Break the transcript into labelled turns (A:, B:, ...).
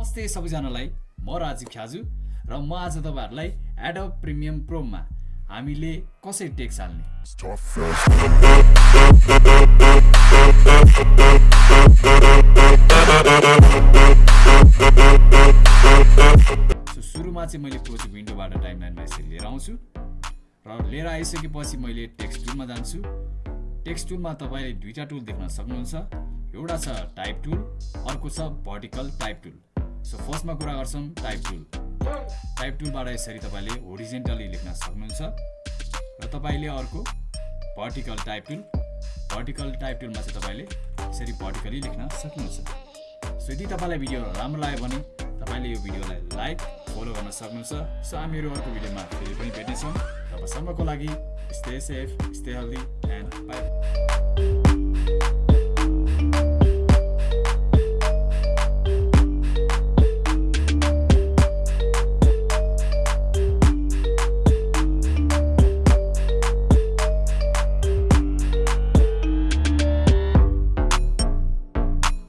A: नमस्ते सबैजनालाई। म राजीव ख्याजु र म आज तपाईँहरूलाई एडब प्रिमियम प्रोममा हामीले कसरी टेक्स हाल्ने? सुरुमा चाहिँ मैले प्रोजेक्ट विन्डोबाट टाइमलाइनमा यसरी लिएर आउँछु र लिएर आइसकेपछि मैले टेक्स्ट टुलमा जान्छु। टेक्स्ट टुलमा तपाईँले दुईवटा टुल देख्न सक्नुहुन्छ। एउटा छ टाइप टुल अर्को छ भर्टिकल टाइप टुल। सो फर्स्टमा कुरा गर्छौँ टाइप टुल टाइप टुलबाट यसरी तपाईँले होरिजेन्टली लेख्न सक्नुहुन्छ र तपाईँले अर्को vertical type tool vertical type टुलमा चाहिँ तपाईँले यसरी भर्टिकली लेख्न सक्नुहुन्छ। सो यदि तपाईँलाई भिडियो राम्रो लाग्यो भने तपाईँले यो भिडियोलाई लाइक फलो गर्न सक्नुहुन्छ। सो हामीहरू अर्को भिडियोमा फेरि पनि भेट्नेछौँ। तबसम्मको लागि stay safe stay healthy and bye